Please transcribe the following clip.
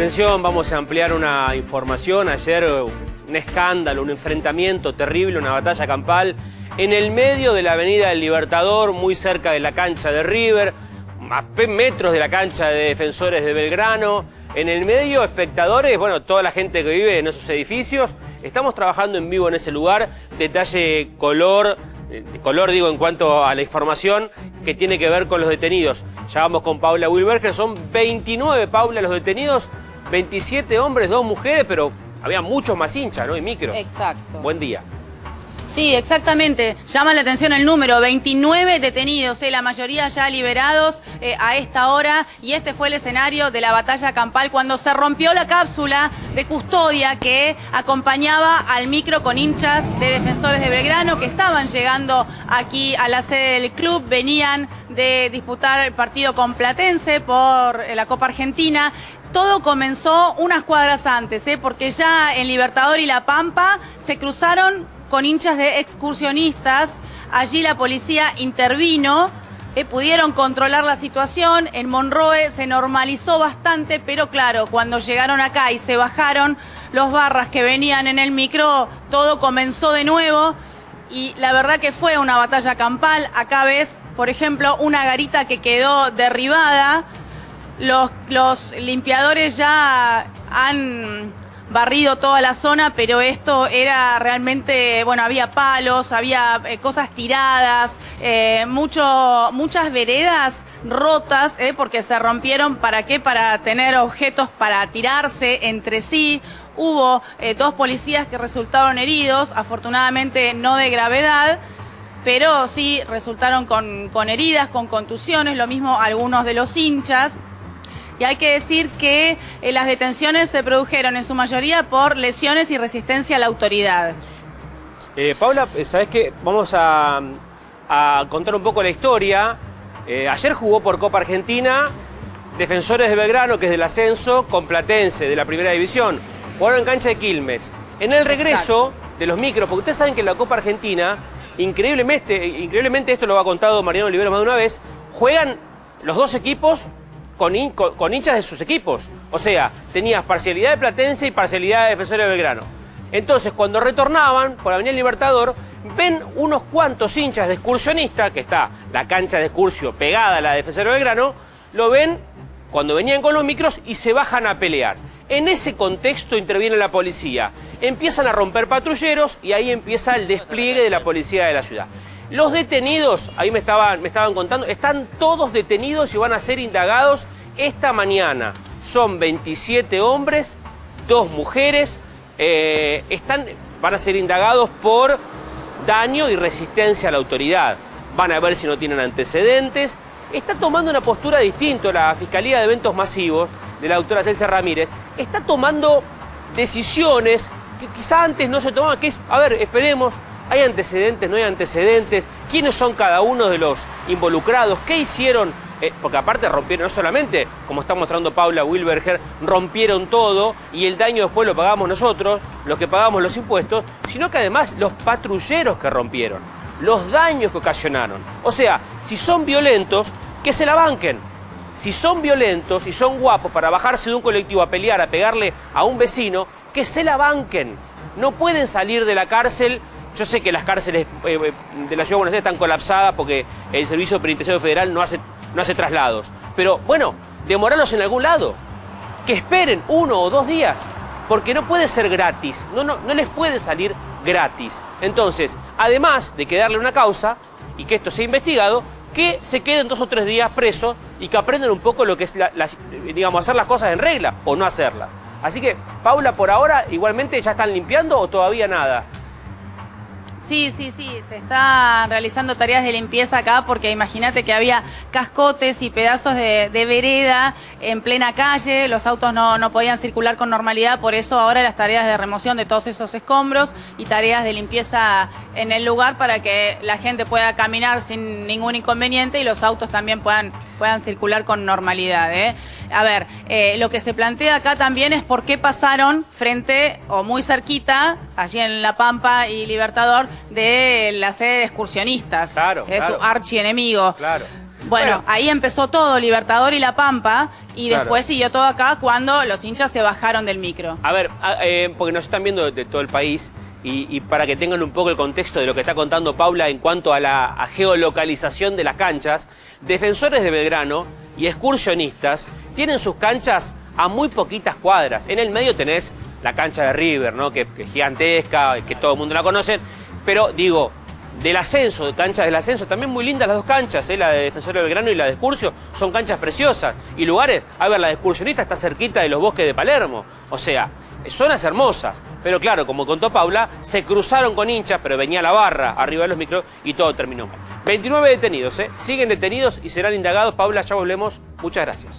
Atención, vamos a ampliar una información. Ayer un escándalo, un enfrentamiento terrible, una batalla campal en el medio de la Avenida del Libertador, muy cerca de la cancha de River, a metros de la cancha de Defensores de Belgrano. En el medio, espectadores, bueno, toda la gente que vive en esos edificios. Estamos trabajando en vivo en ese lugar. Detalle color, eh, color digo en cuanto a la información que tiene que ver con los detenidos. Ya vamos con Paula Wilberger, son 29, Paula, los detenidos, 27 hombres, dos mujeres, pero había muchos más hinchas, ¿no? Y micro. Exacto. Buen día. Sí, exactamente. Llama la atención el número, 29 detenidos, eh, la mayoría ya liberados eh, a esta hora y este fue el escenario de la batalla campal cuando se rompió la cápsula de custodia que acompañaba al micro con hinchas de defensores de Belgrano que estaban llegando aquí a la sede del club, venían de disputar el partido con Platense por eh, la Copa Argentina. Todo comenzó unas cuadras antes, porque ya en Libertador y La Pampa se cruzaron con hinchas de excursionistas. Allí la policía intervino, eh, pudieron controlar la situación. En Monroe se normalizó bastante, pero claro, cuando llegaron acá y se bajaron los barras que venían en el micro, todo comenzó de nuevo. Y la verdad que fue una batalla campal. Acá ves, por ejemplo, una garita que quedó derribada. Los, los limpiadores ya han barrido toda la zona, pero esto era realmente, bueno, había palos, había eh, cosas tiradas, eh, mucho, muchas veredas rotas, eh, porque se rompieron, ¿para qué? Para tener objetos para tirarse entre sí. Hubo dos policías que resultaron heridos, afortunadamente no de gravedad, pero sí resultaron con, con heridas, con contusiones, lo mismo algunos de los hinchas. Y hay que decir que eh, las detenciones se produjeron en su mayoría por lesiones y resistencia a la autoridad. Eh, Paula, eh, ¿sabes qué? Vamos a, contar un poco la historia. ayer jugó por Copa Argentina Defensores de Belgrano, que es del ascenso, con Platense, de la primera división. Jugaron en cancha de Quilmes. En el regreso de los micros, porque ustedes saben que en la Copa Argentina, increíblemente, increíblemente esto lo ha contado Mariano Olivero más de una vez, juegan los dos equipos con, hinchas de sus equipos. O sea, tenías parcialidad de Platense y parcialidad de Defensores de Belgrano. Entonces, cuando retornaban por Avenida Libertador, ven unos cuantos hinchas de excursionista, que está la cancha de excursio pegada a la de Defensores de Belgrano, lo ven cuando venían con los micros y se bajan a pelear. En ese contexto interviene la policía. Empiezan a romper patrulleros y ahí empieza el despliegue de la policía de la ciudad. Los detenidos, ahí me estaban, me estaban contando, están todos detenidos y van a ser indagados esta mañana. Son 27 hombres, dos mujeres, eh, están, van a ser indagados por daño y resistencia a la autoridad. Van a ver si no tienen antecedentes. Está tomando una postura distinta la Fiscalía de Eventos Masivos de la doctora Celsa Ramírez. Está tomando decisiones que quizá antes no se tomaban, que es, a ver, esperemos, ¿Hay antecedentes? ¿No hay antecedentes? ¿Quiénes son cada uno de los involucrados? ¿Qué hicieron? Eh, porque aparte rompieron, no solamente, como está mostrando Paula Wilberger, rompieron todo y el daño después lo pagamos nosotros, los que pagamos los impuestos, sino que además los patrulleros que rompieron, los daños que ocasionaron. O sea, si son violentos, que se la banquen. Si son violentos y son guapos para bajarse de un colectivo a pelear, a pegarle a un vecino, que se la banquen. No pueden salir de la cárcel yo sé que las cárceles eh, eh, de la Ciudad de Buenos Aires están colapsadas porque el Servicio Penitenciario Federal no hace, no hace traslados. Pero bueno, demorarlos en algún lado. Que esperen uno o dos días. Porque no puede ser gratis. No, no, no les puede salir gratis. Entonces, además de que darle una causa y que esto sea investigado, que se queden dos o tres días presos y que aprendan un poco lo que es, digamos, hacer las cosas en regla o no hacerlas. Así que, Paula, por ahora, igualmente ya están limpiando o todavía nada. Sí, sí, sí, se están realizando tareas de limpieza acá porque imagínate que había cascotes y pedazos de, vereda en plena calle, los autos no, no, podían circular con normalidad, por eso ahora las tareas de remoción de todos esos escombros y tareas de limpieza en el lugar para que la gente pueda caminar sin ningún inconveniente y los autos también puedan, puedan circular con normalidad. ¿eh? A ver, eh, lo que se plantea acá también es por qué pasaron frente o muy cerquita, allí en La Pampa y Libertador, de la sede de excursionistas. Claro, es su archienemigo. Claro. Bueno, ahí empezó todo, Libertador y La Pampa, y Claro. después siguió todo acá cuando los hinchas se bajaron del micro. A ver, a- eh, porque nos están viendo de todo el país y, para que tengan un poco el contexto de lo que está contando Paula en cuanto a la geolocalización de las canchas, defensores de Belgrano y excursionistas tienen sus canchas a muy poquitas cuadras. En el medio tenés la cancha de River, ¿no? Que, que es gigantesca, que todo el mundo la conoce, pero digo, del ascenso, de canchas del ascenso, también muy lindas las dos canchas, ¿eh? la de Defensor de Belgrano y la de Excursio, son canchas preciosas. Y lugares, a ver, la de Excursionista está cerquita de los bosques de Palermo. O sea, zonas hermosas. Pero claro, como contó Paula, se cruzaron con hinchas, pero venía la barra arriba de los micros y todo terminó mal. 29 detenidos, ¿eh? Siguen detenidos y serán indagados. Paula, ya volvemos. Muchas gracias.